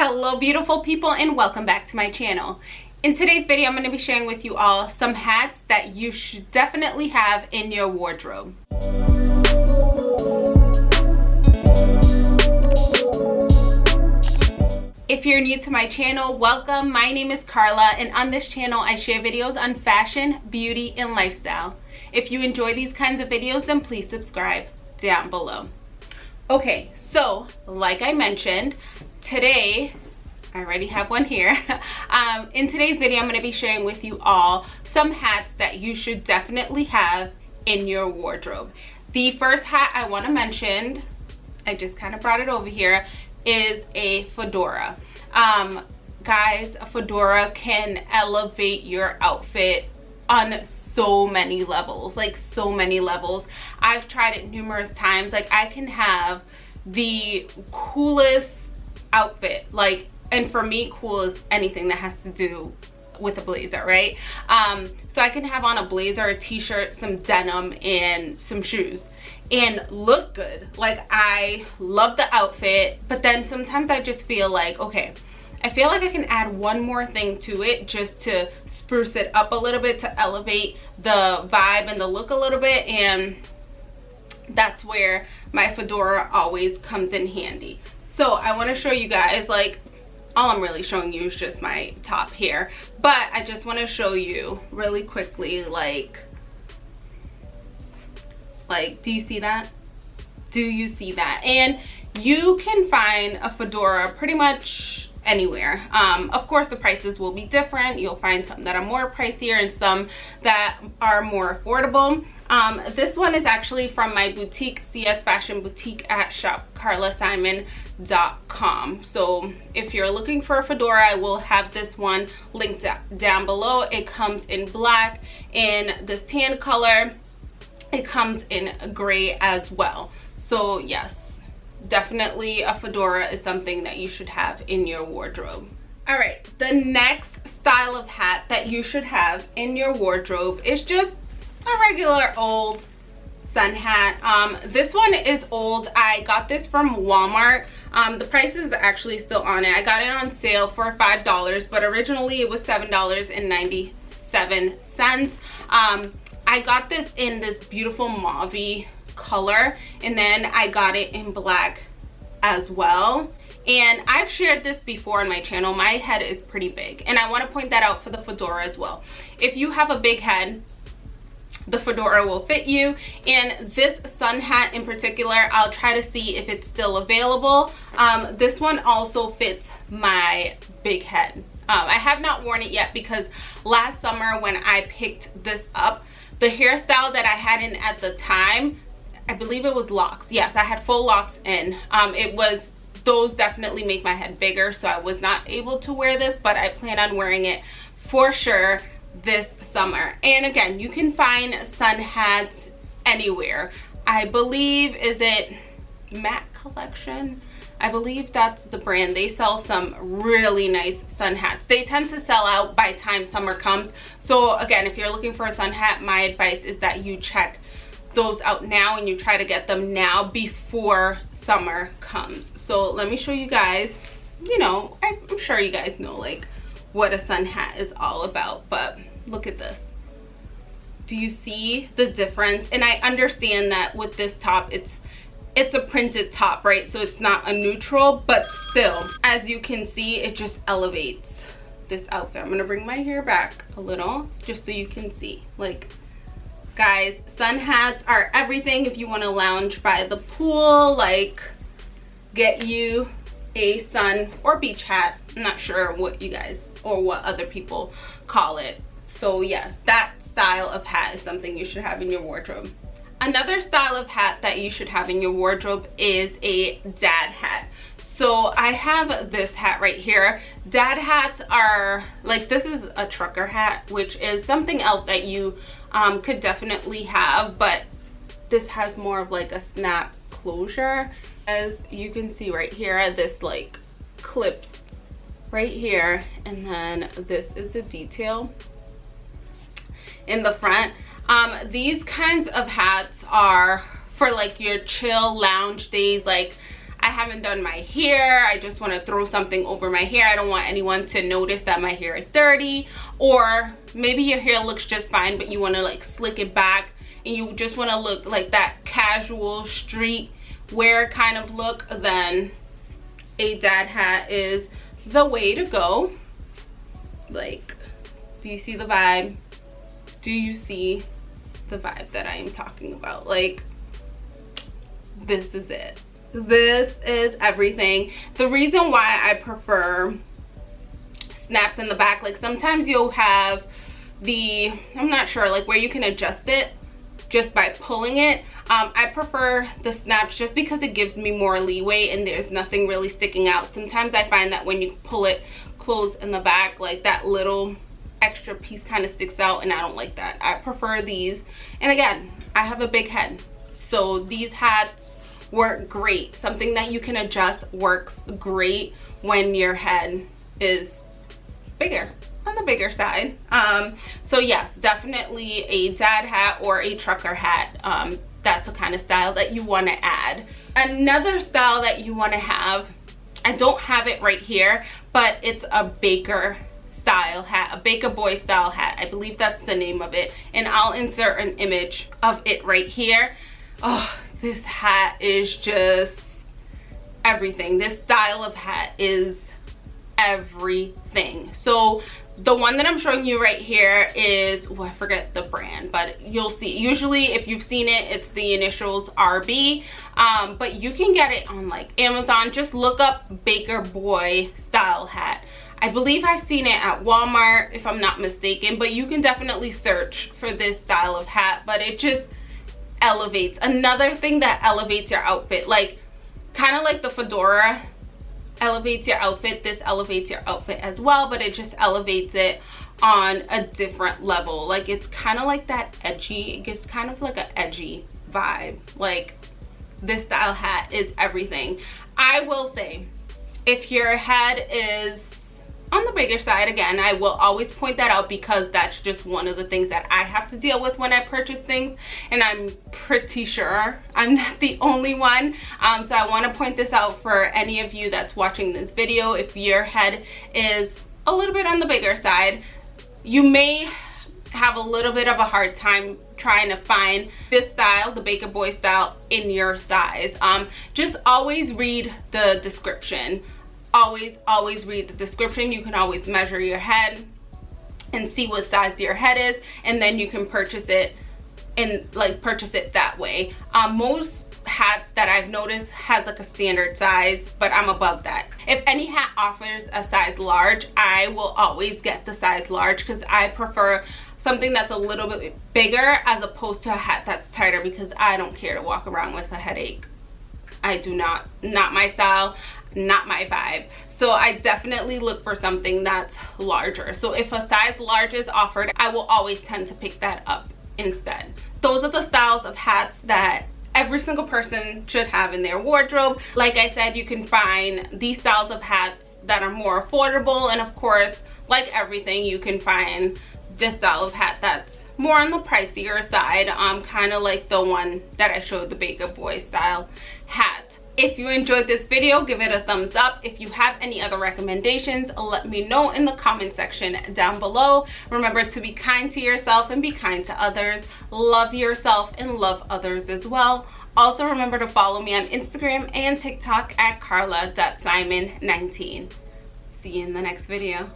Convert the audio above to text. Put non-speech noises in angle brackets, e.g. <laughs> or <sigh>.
Hello beautiful people and welcome back to my channel. In today's video I'm going to be sharing with you all some hats that you should definitely have in your wardrobe. If you're new to my channel, welcome. My name is Carla and on this channel I share videos on fashion, beauty, and lifestyle. If you enjoy these kinds of videos then please subscribe down below. Okay, so like I mentioned, today, I already have one here. <laughs> um, in today's video, I'm going to be sharing with you all some hats that you should definitely have in your wardrobe. The first hat I want to mention, I just kind of brought it over here, is a fedora. Um, guys, a fedora can elevate your outfit on so many levels like so many levels i've tried it numerous times like i can have the coolest outfit like and for me cool is anything that has to do with a blazer right? Um so i can have on a blazer a t-shirt some denim and some shoes and look good. Like i love the outfit but then sometimes i just feel like okay i feel like i can add one more thing to it just to spruce it up a little bit to elevate the vibe and the look a little bit and that's where my fedora always comes in handy so i want to show you guys like all i'm really showing you is just my top here but i just want to show you really quickly like like do you see that? Do you see that? And you can find a fedora pretty much anywhere. Um, of course the prices will be different. You'll find some that are more pricier and some that are more affordable um, this one is actually from my boutique, CS Fashion Boutique at shopcarlasimon.com. So if you're looking for a fedora, I will have this one linked down below. It comes in black, in this tan color. It comes in gray as well. So yes, definitely a fedora is something that you should have in your wardrobe. All right, the next style of hat that you should have in your wardrobe is just a regular old sun hat. Um this one is old. I got this from walmart. Um the price is actually still on it. I got it on sale for five dollars but originally it was seven dollars and 97 cents. Um i got this in this beautiful mauve color and then i got it in black as well. And I've shared this before on my channel. My head is pretty big and I want to point that out for the fedora as well. If you have a big head, the fedora will fit you. And this sun hat in particular i'll try to see if it's still available. Um, this one also fits my big head. Um, i have not worn it yet because last summer when i picked this up the hairstyle that i had in at the time i believe it was locks. Yes i had full locks in. Um, it was those definitely make my head bigger so i was not able to wear this but i plan on wearing it for sure this summer and again you can find sun hats anywhere i believe is it mac collection I believe that's the brand. They sell some really nice sun hats. They tend to sell out by time summer comes. So again, if you're looking for a sun hat, my advice is that you check those out now and you try to get them now before summer comes. So let me show you guys, you know, I'm sure you guys know like what a sun hat is all about, but look at this. Do you see the difference? And i understand that with this top it's it's a printed top right? So it's not a neutral but still as you can see it just elevates this outfit. I'm gonna bring my hair back a little just so you can see. Like guys sun hats are everything if you want to lounge by the pool like get you a sun or beach hat i'm not sure what you guys or what other people call it. So yes that style of hat is something you should have in your wardrobe. Another style of hat that you should have in your wardrobe is a dad hat. So i have this hat right here. Dad hats are like this is a trucker hat which is something else that you um, could definitely have but this has more of like a snap closure. As you can see right here this like clips right here and then this is the detail in the front um these kinds of hats are for like your chill lounge days like i haven't done my hair. I just want to throw something over my hair. I don't want anyone to notice that my hair is dirty. Or maybe your hair looks just fine, but you want to like slick it back and you just want to look like that casual street wear kind of look, then a dad hat is the way to go. Like, do you see the vibe? Do you see the vibe that I am talking about? Like, this is it. This is everything. The reason why I prefer snaps in the back, like sometimes you'll have the, I'm not sure, like where you can adjust it just by pulling it. Um, I prefer the snaps just because it gives me more leeway and there's nothing really sticking out. Sometimes I find that when you pull it close in the back, like that little extra piece kind of sticks out and I don't like that. I prefer these. And again, I have a big head. So these hats work great. Something that you can adjust works great when your head is bigger on the bigger side um so yes definitely a dad hat or a trucker hat um that's the kind of style that you want to add. Another style that you want to have i don't have it right here but it's a baker style hat a baker boy style hat. I believe that's the name of it. And i'll insert an image of it right here. Oh this hat is just everything. This style of hat is everything. So the one that i'm showing you right here is oh i forget the brand but you'll see usually if you've seen it it's the initials rb um, but you can get it on like amazon. Just look up baker boy style hat. I believe I've seen it at Walmart if I'm not mistaken, but you can definitely search for this style of hat, but it just elevates. Another thing that elevates your outfit, like kind of like the fedora elevates your outfit this elevates your outfit as well but it just elevates it on a different level. Like it's kind of like that edgy it gives kind of like an edgy vibe. Like this style hat is everything. I will say if your head is on the bigger side again i will always point that out because that's just one of the things that i have to deal with when i purchase things. And i'm pretty sure i'm not the only one. Um, so i want to point this out for any of you that's watching this video. If your head is a little bit on the bigger side you may have a little bit of a hard time trying to find this style the baker boy style in your size. Um, just always read the description always always read the description. You can always measure your head and see what size your head is and then you can purchase it and like purchase it that way. Um, most hats that I've noticed has like a standard size but I'm above that. If any hat offers a size large I will always get the size large because I prefer something that's a little bit bigger as opposed to a hat that's tighter because I don't care to walk around with a headache. I do not not my style not my vibe. So i definitely look for something that's larger. So if a size large is offered i will always tend to pick that up instead. Those are the styles of hats that every single person should have in their wardrobe. Like i said you can find these styles of hats that are more affordable and of course like everything you can find this style of hat that's more on the pricier side um kind of like the one that i showed the baker boy style hat if you enjoyed this video, give it a thumbs up. If you have any other recommendations, let me know in the comment section down below. Remember to be kind to yourself and be kind to others. Love yourself and love others as well. Also remember to follow me on Instagram and TikTok at carla.simon19. See you in the next video.